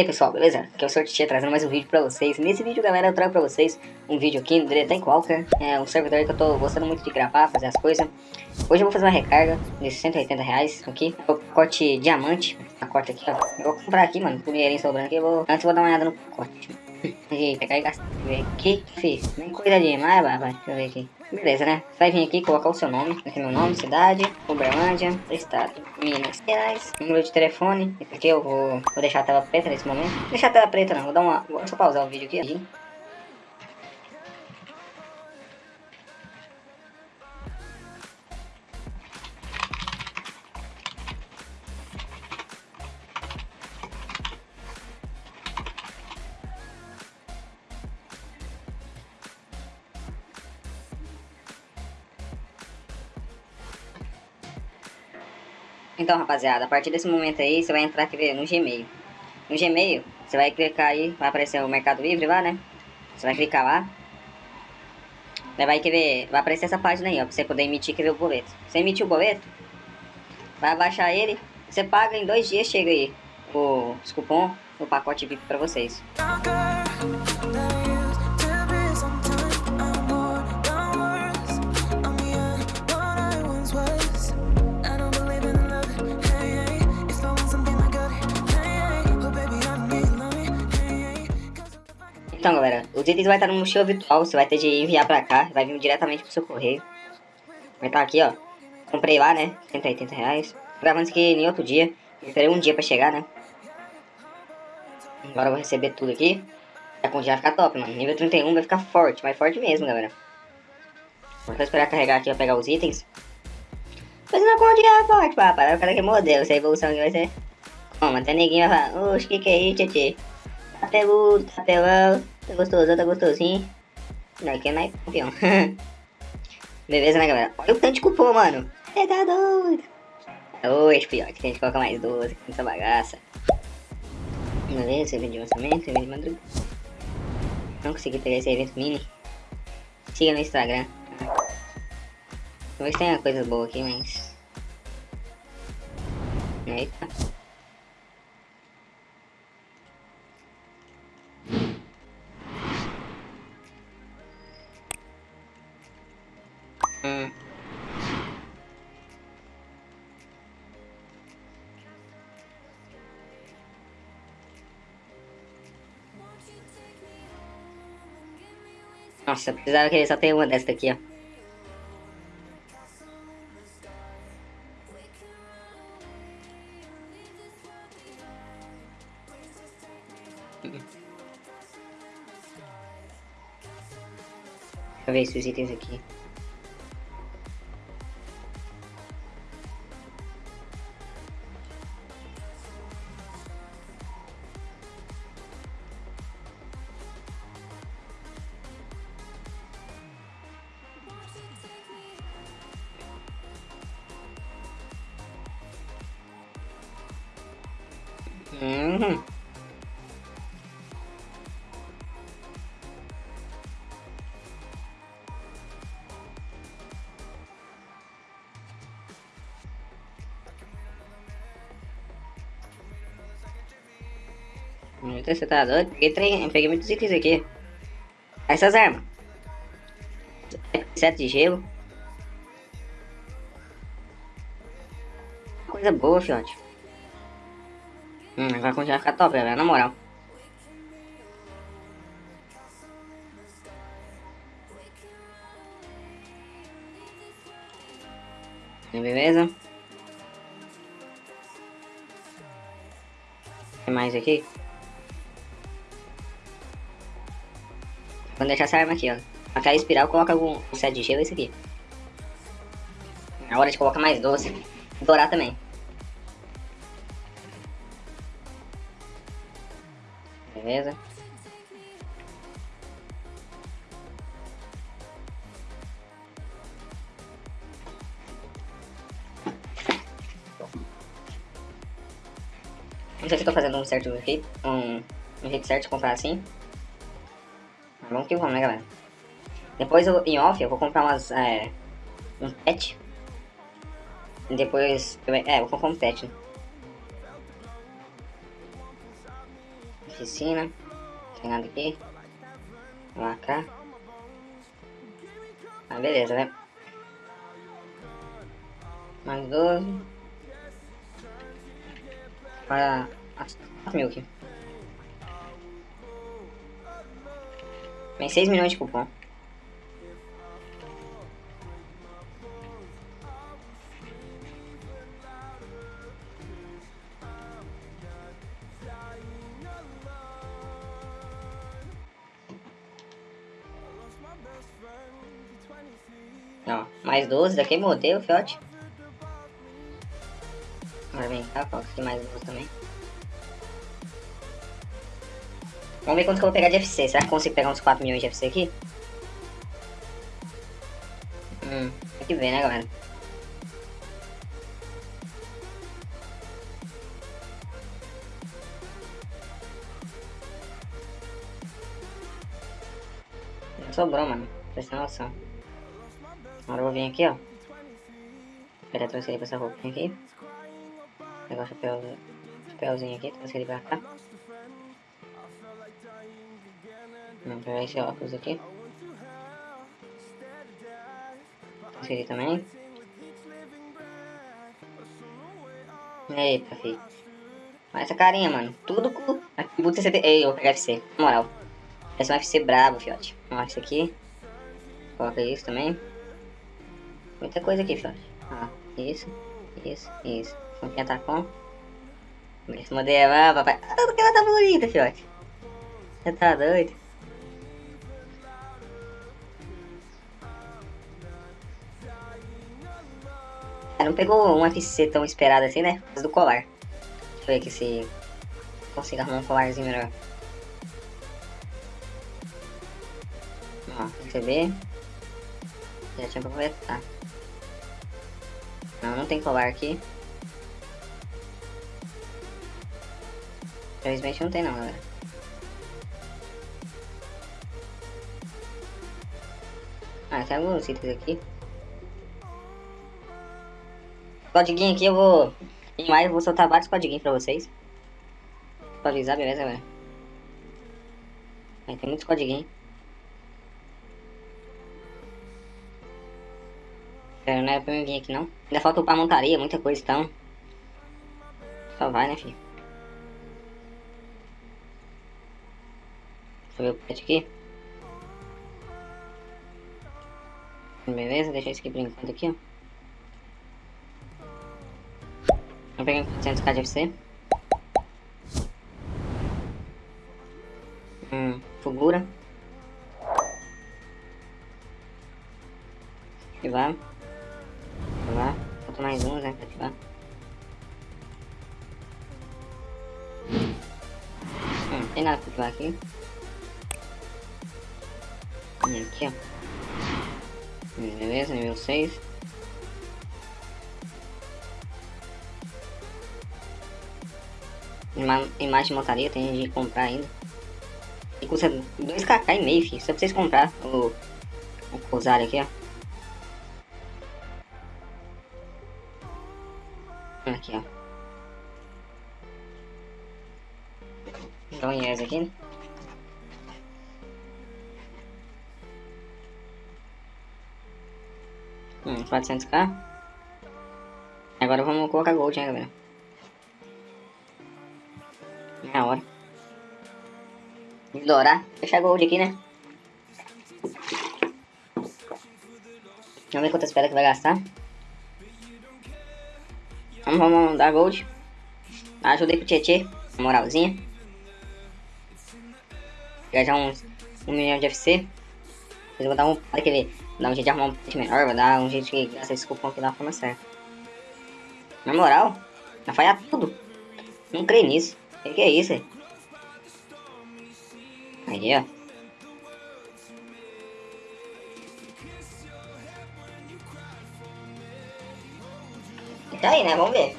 aí pessoal, beleza? Aqui é o Sortia trazendo mais um vídeo pra vocês. Nesse vídeo galera eu trago pra vocês um vídeo aqui no Tem Qualquer É um servidor que eu tô gostando muito de gravar, fazer as coisas. Hoje eu vou fazer uma recarga de 180 reais aqui. O pacote diamante, pacote aqui ó. Eu vou comprar aqui mano, dinheirinho sobrando aqui. Eu vou... Antes eu vou dar uma olhada no pacote E pegar e gastar Deixa eu ver aqui, fiz, nem coisa vai, vai, deixa eu ver aqui Beleza, né? Vai vir aqui colocar o seu nome. Aqui é meu nome, cidade, Uberlândia, estado, Minas Gerais, número de telefone. Aqui eu vou, vou deixar a tela preta nesse momento. Deixar a tela preta não, vou dar uma... Vou só pausar o vídeo aqui. Então, rapaziada, a partir desse momento aí, você vai entrar aqui no Gmail. No Gmail, você vai clicar aí, vai aparecer o Mercado Livre lá, né? Você vai clicar lá. Vai, querer, vai aparecer essa página aí, ó, pra você poder emitir, quer ver o boleto. Você emitir o boleto, vai abaixar ele, você paga em dois dias, chega aí o, cupom, o pacote VIP pra vocês. Então, galera, os itens vai estar no mochila virtual, você vai ter de enviar pra cá, vai vir diretamente pro seu correio. Vai estar aqui, ó. Comprei lá, né? 180 reais. Gravando isso aqui em outro dia. Esperei um dia pra chegar, né? Agora eu vou receber tudo aqui. Já vai ficar top, mano. Nível 31 vai ficar forte, mais forte mesmo, galera. Vou esperar carregar aqui pra pegar os itens. Mas não é forte, papai. O cara que modelo, essa evolução aqui vai ser... Mas tem neguinho vai falar, oxe, que que é isso, tchê? Tá peludo, tá. Tá gostoso, tá gostosinho. Não, aqui é mais campeão. Beleza, né, galera? Olha o tanto de cupom, mano. É tá doido. Hoje, pior, que a gente coloca mais 12 nessa bagaça. Beleza, evento de lançamento, evento de madrugada. Não consegui pegar esse evento mini. Siga no Instagram. Talvez tenha coisas boas aqui, mas... Eita. Nossa, precisava ele só tenha uma dessa aqui, ó. Deixa eu ver esses itens aqui. Uhum. Você tá doido? Peguei, trem, peguei muitos itens aqui. Essas armas. Sete de gelo. Coisa boa, fiote. Hum, vai continuar a ficar top, velho, na moral. Beleza? Tem mais aqui? Vou deixar essa arma aqui, ó. Aquela espiral coloca algum set de gelo esse aqui. É hora de colocar mais doce. Dourar também. Beleza? Não sei se estou fazendo um certo jeito, um, um jeito certo de comprar assim. Mas vamos que vamos, né, galera? Depois, eu, em off, eu vou comprar umas, é, um pet. E depois, é, eu vou comprar um pet, né? Oficina. Não tem nada aqui. Lá cá. Ah, beleza, né? Mais 12. Para as 4 mil aqui. Tem 6 milhões de cupom. Ó, mais 12, daqui modelo, fiote. Agora vem cá, coloca aqui mais 12 também. Vamos ver quanto que eu vou pegar de FC. Será que eu consigo pegar uns 4 milhões de FC aqui? Hum, tem que ver, né, galera? Não sobrou, mano. Presta noção. Agora eu vou vir aqui, ó. Pegar transferir pra essa roupinha aqui. Pegar o chapéu, chapéuzinho aqui, transferir pra cá. Vamos pegar esse óculos aqui. Transferir também. Eita, filho. Olha essa carinha, mano. Tudo com atributo CCT. Ei, eu vou pegar FC. Na moral. Esse é um FC brabo, fiote. Olha isso aqui. Coloca isso também. Muita coisa aqui, fiote. Ah, isso, isso, isso. Vamos tá com. Esse modelo, ah, papai. Ah, que ela tá bonita, fiote. Você tá doido? Ela não pegou um FC tão esperado assim, né? Do colar. Deixa eu ver aqui se consigo arrumar um colarzinho melhor. Ó, receber. Já tinha pra aproveitar. Não, não tem colar aqui. Infelizmente não tem não, galera. Ah, tem alguns itens aqui. Codiguinho aqui eu vou... Em maio eu vou soltar vários codiguinhos pra vocês. Pra avisar, beleza, galera? Aí, tem muitos codiguinhos. Não era pra mim vir aqui não. Ainda falta upar montaria, muita coisa, então. Só vai, né, filho? Deixa eu ver o pet aqui. Beleza, deixa isso aqui enquanto aqui, ó. Vou pegar 400k de FC. Hum, Fugura. Ativar. Falta mais um, né, pra ativar. Hum, tem nada pra ativar aqui. E aqui, ó. Beleza, nível 6. Ima imagem de montaria, tem de comprar ainda. E custa 2kk e meio, filho. Só pra vocês comprar o, o Rosário aqui, ó. Aqui, ó. Dá um yes aqui, né? Hum, 400k. Agora vamos colocar gold, hein, galera. Meia hora. Ignorar. Fechar gold aqui, né? Vamos ver quantas pedras que vai gastar. Vamos, vamos dar gold. Ajudei pro Tietê. Moralzinha. Pegar já uns 1 um milhão de FC. Eu vou dar um. Olha que ver. Dar um jeito de arrumar um pet melhor. Vou dar um jeito de gastar esse cupom aqui da forma certa. Na moral, vai falhar tudo. Não creio nisso. O que, que, é isso? Aí, ó. Tá aí, né? Vamos ver.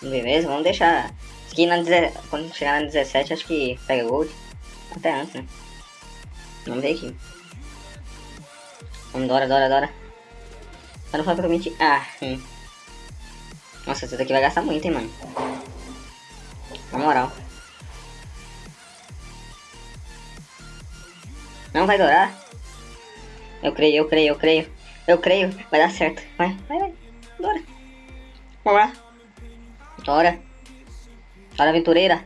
Beleza, vamos deixar. Aqui na quando chegar na 17, acho que pega gold. Até antes, né? Vamos ver aqui. Vamos, Dora, Dora, Dora. Mas não foi mentir. Ah, hum. Nossa, esse daqui vai gastar muito, hein, mano. Na moral. Não vai dourar? Eu creio, eu creio, eu creio. Eu creio, vai dar certo. Vai, vai, vai. Dora. Vamos lá. Dora. Dora aventureira.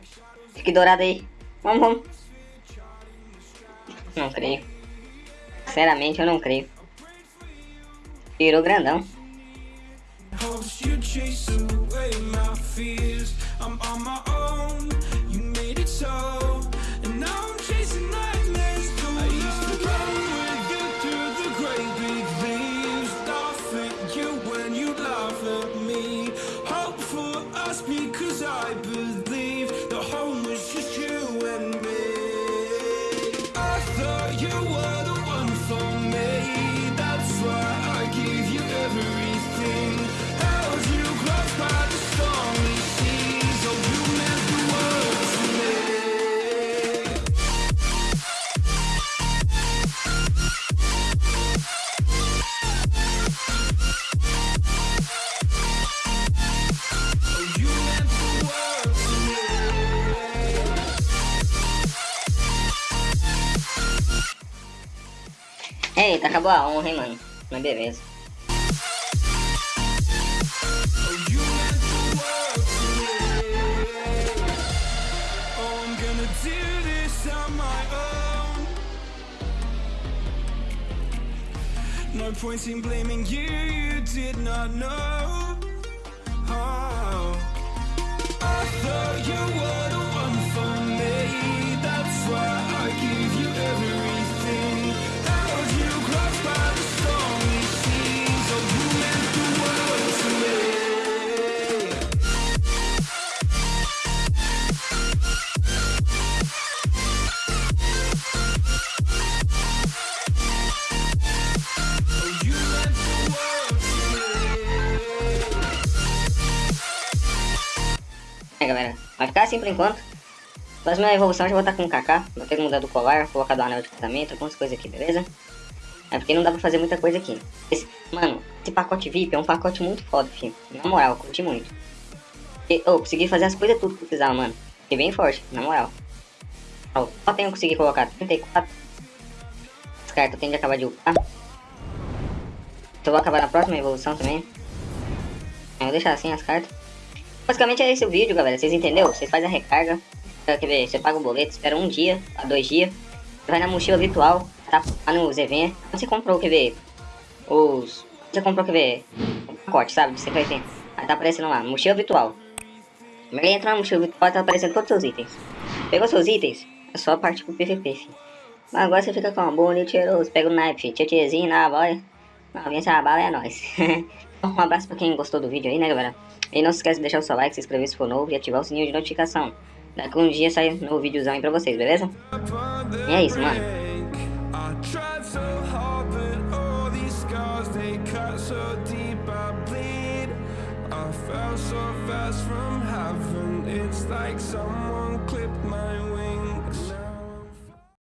Fique dourada aí. Vamos, vamos. Não creio. Sinceramente, eu não creio. Virou grandão. Acabou a honra, hein, mano. Mas beleza. No point in blaming you, you did not know. Oh. I thought you were the one for me, assim por enquanto. Próxima evolução eu já vou estar com o Kaká. Vou ter que mudar do colar, colocar do anel de casamento, algumas coisas aqui, beleza? É porque não dá pra fazer muita coisa aqui. Esse, mano, esse pacote VIP é um pacote muito foda, filho. Na moral, eu curti muito. E, oh, consegui fazer as coisas tudo que eu precisava, mano. Fiquei bem forte, na moral. Ó, só tenho conseguir colocar 34. As cartas eu tenho que acabar de upar. Então eu vou acabar na próxima evolução também. Eu vou deixar assim as cartas. Basicamente é esse o vídeo, galera. Vocês entenderam? Vocês fazem a recarga. Quer ver? Você paga o boleto, espera um dia a dois dias. Vai na mochila virtual, tá? Nos eventos. Você comprou, quer ver? Os. Você comprou, quer ver? O pacote, sabe? De 180. Aí tá aparecendo lá, mochila virtual. Aí entra na mochila virtual tá aparecendo todos os seus itens. Pegou seus itens? É só partir pro PVP, filho. Mas agora você fica com uma boa, cheiroso. Pega o filho. Tchê tchêzinho na boia. Novinha se a bala é nóis. um abraço pra quem gostou do vídeo aí, né, galera? E não se esquece de deixar o seu like, se inscrever se for novo e ativar o sininho de notificação. Daqui um dia sai um novo videozão aí pra vocês, beleza? E é isso, mano. I fell so fast from heaven. It's like someone.